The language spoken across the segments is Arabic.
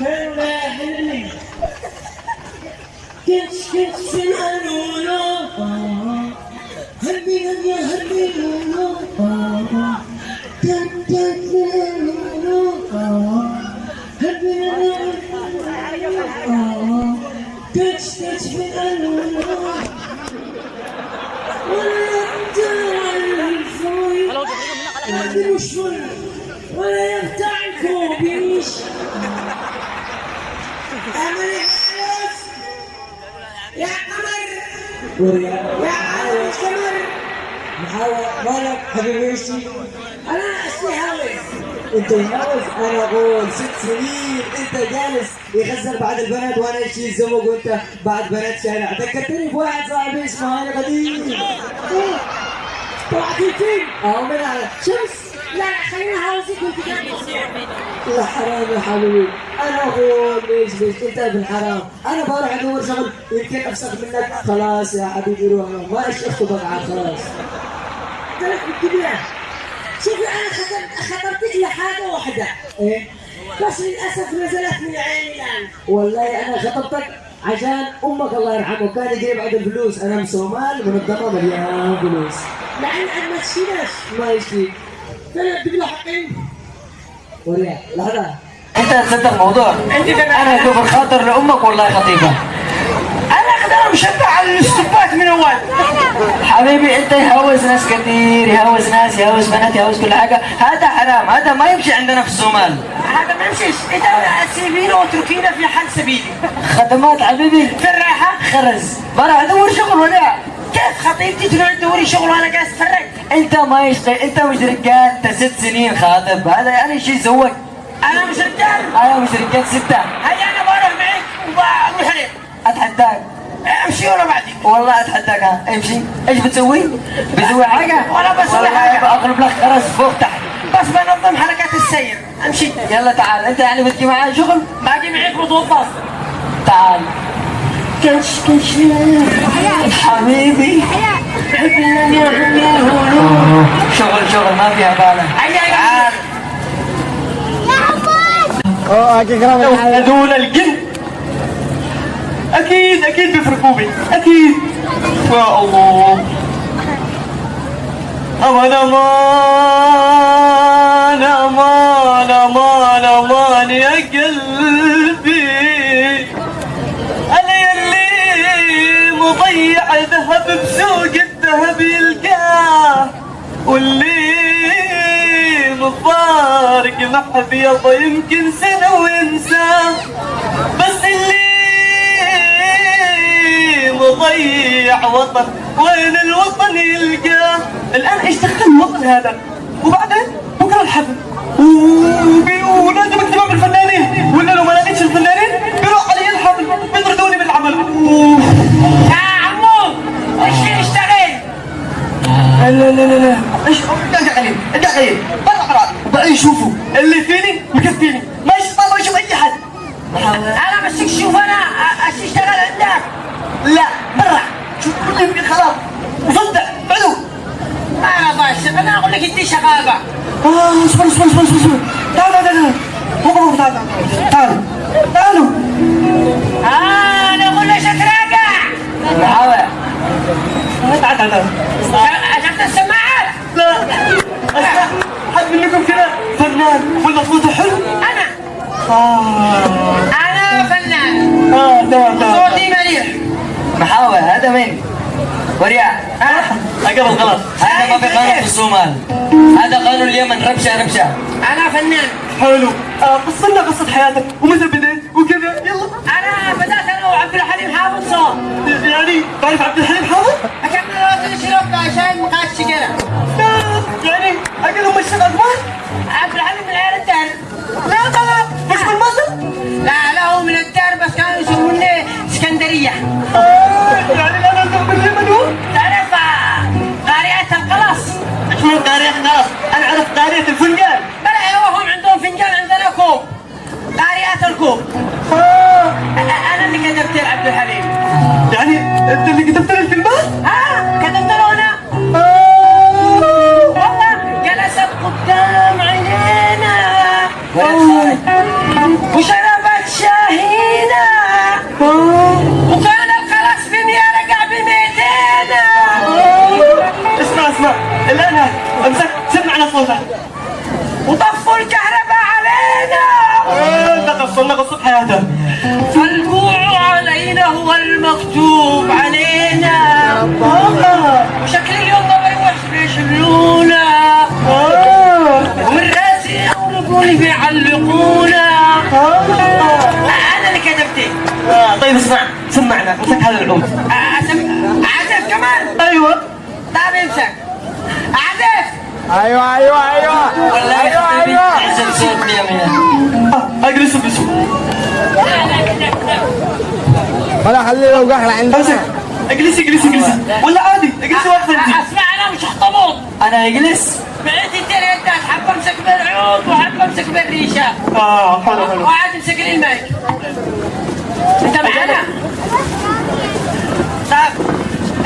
كانوا لا حلمي كنت كنت في القانون هربي يا هربي كنت كنت في القانون هربي كنت كنت في القانون ولا تعرفون مش ولا يقطع الكوبيش اعمل الحرس يا قمر يا عالم قمر محاول مالك حبيبي ايشي أنا اصلي هاوس انت يهوز أنا أقول ست سنين انت جالس يخسر بعد البنات وأنا ايشي الزوج وانت بعد بنات شارع ذكرتني بواحد صاحبي اسمه أنا قديم الفيلم آه من على شمس لا لا خلينا كنت جاي يا حرام يا حبيبي أنا أقول ليش ليش أنت ابن حرام. أنا بروح أدور شغل. يمكن افسخ منك. خلاص يا حبيبي روح ما إيش اخطبك عاد خلاص. طلعت الكبيرة شوفي أنا خطرتك لحاجة واحدة. إيه؟ بس للأسف نزلت من عيني الان والله أنا خطبتك عشان أمك الله يرحمه كان يجيب بعد الفلوس. أنا من صومال منظمه مليان فلوس. لعن ما تشيلش ما يشتي أنت تصدق الموضوع. أنا دوب الخاطر لأمك والله خطيبة. أنا أقدر مشبع على الاستوبات من أول. حبيبي أنت يهوز ناس كثير يهوز ناس يهوز بنات يهوز كل حاجة. هذا حرام هذا ما يمشي عندنا في الصومال هذا ما يمشيش. انت سيبينا واتركينا في حال سبيلي. خدمات حبيبي. في الراحة. خرز. بروح ادور شغل ولا كيف خطيبتي تروح تدوري شغل وأنا جالس أتفرج؟ أنت ما يشتغل أنت مش رجال أنت ست سنين خاطب. هذا يعني شيء زوج أنا مش رجال. أنا مش رجال ستة. هيا أنا بروح معك وبروح عليك. أتحداك. أمشي ولا بعدي والله أتحداك. ها أمشي. إيش بتسوي؟ بتسوي حاجة؟ ولا بسوي حاجة. بقلب لك خرز فوق تحت. بس بنظم حركات السير. أمشي. يلا تعال. أنت يعني بتجي معايا شغل؟ باجي معك وتوظف تعال. كش كش حبيبي شغل شغل ما فيها هيا تعال هذول الجن أكيد أكيد بيفرقوا بي أكيد يا الله أمان أمان ذهب بسوق الذهب يلقاه. واللي مفارق محبيض يمكن سنة وينساه. بس اللي مضيع وطن وين الوطن يلقاه؟ الآن إيش دخل الوطن هذا؟ وبعدين؟ بكرة الحفل. ولازم اكتبها بالفنانين. ولا لو ما لقيتش الفنانين بيروح علي الحفل بيطردوني من العمل. لا لا لا لا. إيش؟ ادق عليه ادق عليه برا برا. بقى يشوفوا اللي فيني؟ مكفيني. ما يشوف ما يشوف أي حد. أنا بس شوف أنا اشتغل عندك. لا برا. شوف كل يمكن خلاص. وصدق بعدو أنا بس أنا أقول لك انت شغاله آه اصبر اصبر اصبر. فنان. ولا صوته حلو. أنا. آه. أنا فنان. آه لا لا صوتي مليح. محاور هذا مين؟ وريا قبل غلط. هذا ما في قانون في الصومال. هذا قانون اليمن. ربشة ربشة أنا فنان. حلو. آه قص لنا قصة حياتك. ومتى بديت وكذا. يلا. أنا بدأت أنا وعبد الحليم حافظ صوت. يعني تعرف عبد الحليم حافظ؟ قصرنا قصة حياته فالجوع علينا هو المكتوب علينا. وشكل اليوم ما بيروحش بيشلونا ومن راسي يقربوني بيعلقونا. أنا اللي كتبتي. طيب اسمع سمعنا. امسك هذا العود عزف كمان. أيوه. طيب امسك. عزف أيوه أيوه أيوه. والله يا حبيبي عزف صوت يا آه، اجلس اجلس ولا خليه يوقع عندنا امسك اجلسي اجلسي اجلسي ولا عادي. اجلسي واقفه انت أسمع أنا مش هحطمط أنا أجلس. بقيت التلاتة حابة أمسك بالعود وحابة أمسك بالريشة. آه حلو حلو. وقاعد أمسك لي المايك. أنت معانا؟ طب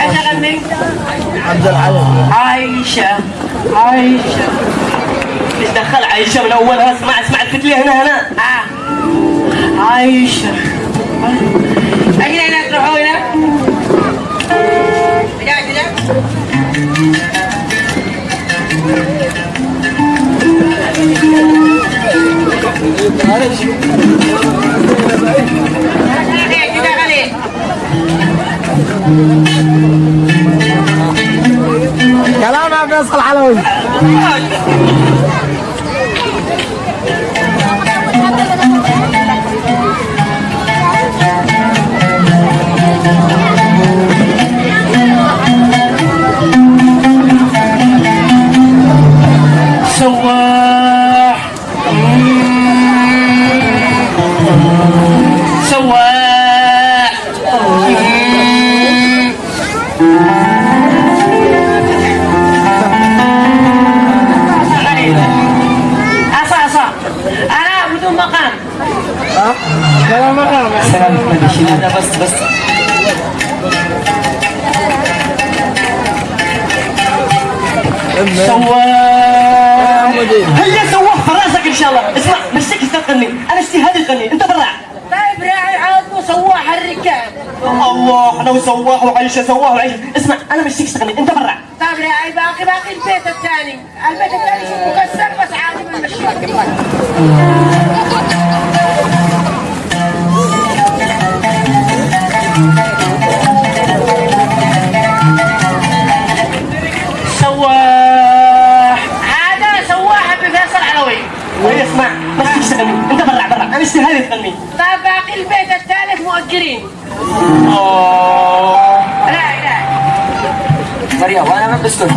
إيش اغني؟ عبد العزيز. عايشة. عايشة. إيش دخل عايشة من أولها؟ اسمع اسمع الفتليه هنا هنا. آه. عايشة. أجي هنا تروحوا هنا. قاعد هنا. كده غني كلام يا فيصل علوي شاء الله. اسمع مشتك تغني أنا اشتي هذه تغني أنت برا طيب راعي عاد وسواح الركاب. الله أنا وسواه وعيشه سواه وعيشه اسمع أنا مشتك تغني أنت برا طيب راعي باقي باقي البيت الثاني. البيت الثاني مكسر بس عادي بنمشيه سواح اسمع مشتك تغني أنت برا برا أنا اشتي هذه تغني طيب باقي البيت الثالث مؤجرين. راعي راعي مريم وأنا من بسكت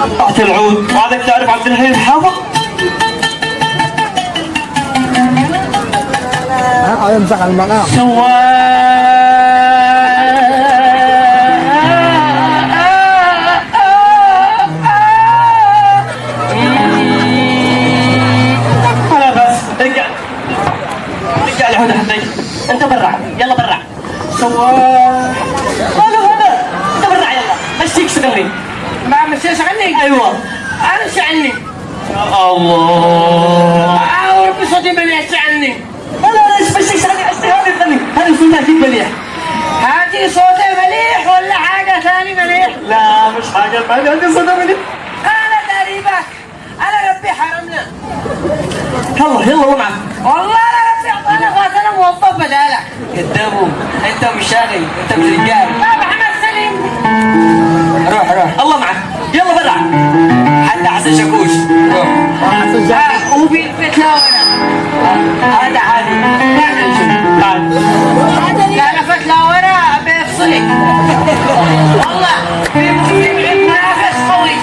قطعت العود. وعادك تعرف عبد الحليم الحافظ ها يمسح انت برا. يلا برا. سواح هذا هذا. انت برا يلا. مشيك تغني ما مشيش عني أيوه. أنا إيش عني الله. اعور بصوتي مليش عني لا لا لا إيش مشيك تغني اشتي هذه تغني هذه صوتها مليح هاتي صوتي مليح ولا حاجة ثاني مليح لا مش حاجة ثانية. عندي صوتها مليح أنا تقريبا أنا ربي حرمنا. يلا يلا ومعك. والله أنا اعطانا فاتنا موظف بدالك. كذابو أنت مش شاغل أنت مش رجال طيب محمد سليم. روح روح. الله معك. يلا برا حتى حسن شاكوش. روح. آه، وبيت لا ولا هذا عادي. تعال لا لفت لا ورا بيفصلك والله في في منافس قوي.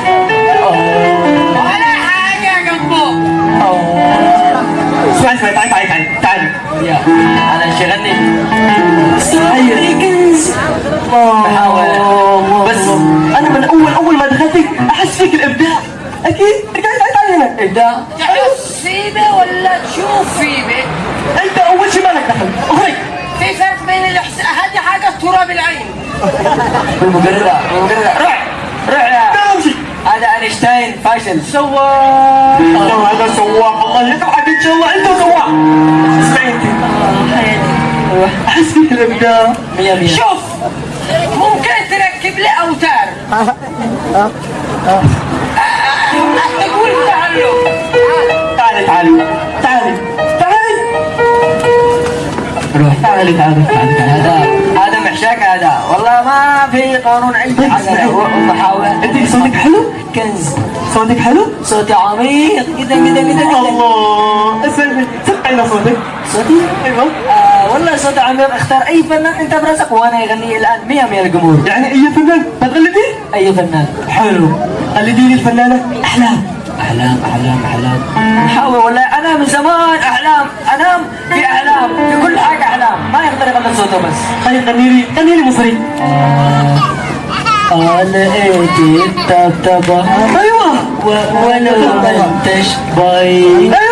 ولا حاجة جنبه اسمع اسمع تعال. يا. أنا إيش اغني الله بس أنا من اول أول ما دخلت أحس فيك الإبداع. أكيد. تعال تعال هنا ابدا تحس فيبي ولا تشوف فيبي أنت أول شيء مالك دخل؟ أخرج. في فرق بين الاحساس هذه حاجة تراب العين. بالمقررة. بالمقررة. روح. روح هذا أينشتاين فاشل. الله هذا سواح الله يقطعك إن شاء الله إنت انت الابداع مية مية. شوف ممكن تركب لي أوتار. تقول تعالوا تعالي تعالي تعالي تعالي روح. تعالي تعالي تعالي هذا هذا محشاك هذا. والله ما في قانون عندي. حاجة ومحاولة أنت صوتك حلو؟ كنز. صوتك حلو؟ صوتي عميق. جدا جدا جدا الله اسمعي سمعي صوتك صوتي أيوه آه والله صوتي عميق. اختار أي فنان أنت براسك وأنا يغني الآن. مية مية الجمهور. يعني أي فنان؟ بتغلبي؟ أي فنان. حلو. قلديني الفنانة. أحلام. أحلام أحلام أحلام. نحاول والله أنا من زمان أحلام. أنام في أحلام. في كل حاجة أحلام. ما يقدر يغني صوته بس. طيب غني لي غني لي مصري لقيتي الطبطبة أيوه. ولو ما انتش باين أيوه.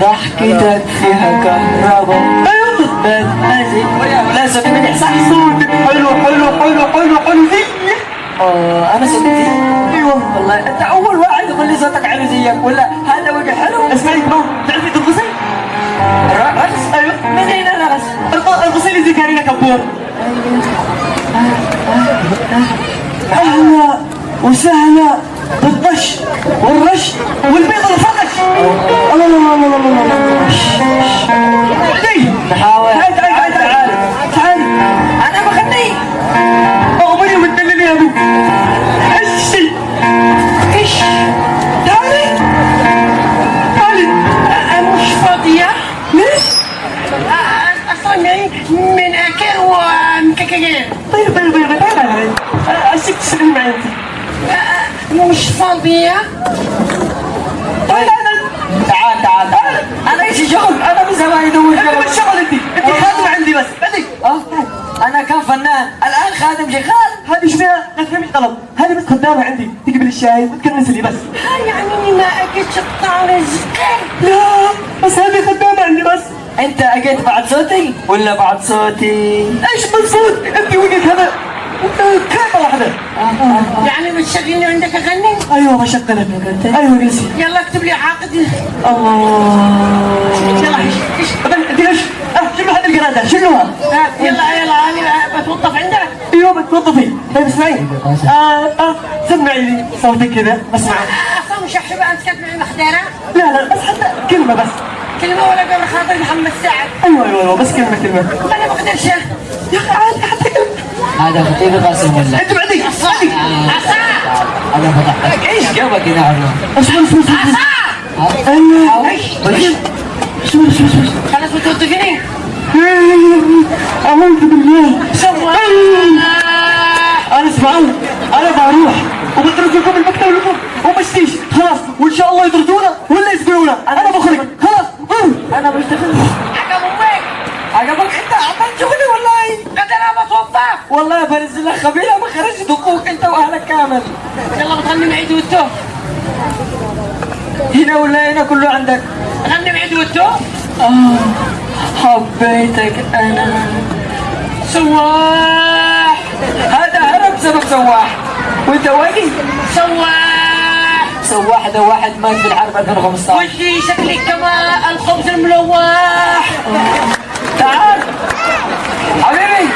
ضحكتك فيها كهرباء أيوه بتمزج لا صوتي منيح صح صوتك حلو حلو حلو حلو حلو. آه أنا صوتي أيوه والله. أنت أول واحد يقول لي صوتك حلو زيك ولا هذا وجه حلو؟ اسمعي ما تعرفي ترقصي؟ رقص أيوه. معي انت مش فاضية تعالي تعال تعال تعال. أنا إيش شغل أنا من زمان يدور انت شغل. مش شغل أنت. أنت خادمة عندي بس. بعدك آه أنا كان فنان. الآن خادم شغال. هذه إيش فيها؟ لا تفهمي غلط هذه بس خدامة عندي. تقبل الشاي وتكنس لي بس. يعني ما أكلش الطعم لا بس هذه خدامة عندي بس. أنت أجيت بعد صوتي؟ ولا بعد صوتي؟ إيش بالصوت انت وقت هذا. كلمة واحدة يعني بتشغلني عندك أغني؟ أيوه ما شغلك أيوه جلسي يلا اكتب لي عقد الله. يلا إيش إيش؟ أه شنو هذه القرادة؟ شنوها؟ آه، يلا يلا أنا بتوظف عندك؟ أيوه بتوظفي طيب اسمعي. آه سمعي لي صوتك كذا بسمع أصلا مش أحسب أنت كانت معي محضرة لا لا بس حتى كلمة بس. كلمة ولا قبل خاطر محمد سعد. أيوه أيوه أيوه بس كلمة كلمة. أنا ما أقدرش يا أخي عادي هذا خطيب قاسم ولا؟ انت بعدي بعدي. عصا أنا بضحك إيش؟ جابك هنا عمو أصبر أصبر أصبر. أيوه إيش أصبر أصبر أصبر. خلاص هنا ولا هنا كله عندك؟ غني معي دوتو آه حبيتك أنا. سواح. هذا هرب بسبب سواح. وأنت واقي؟ سواح. سواح ده واحد مات في الحرب 2015 وشي شكلك كما الخبز الملوح؟ تعال. حبيبي.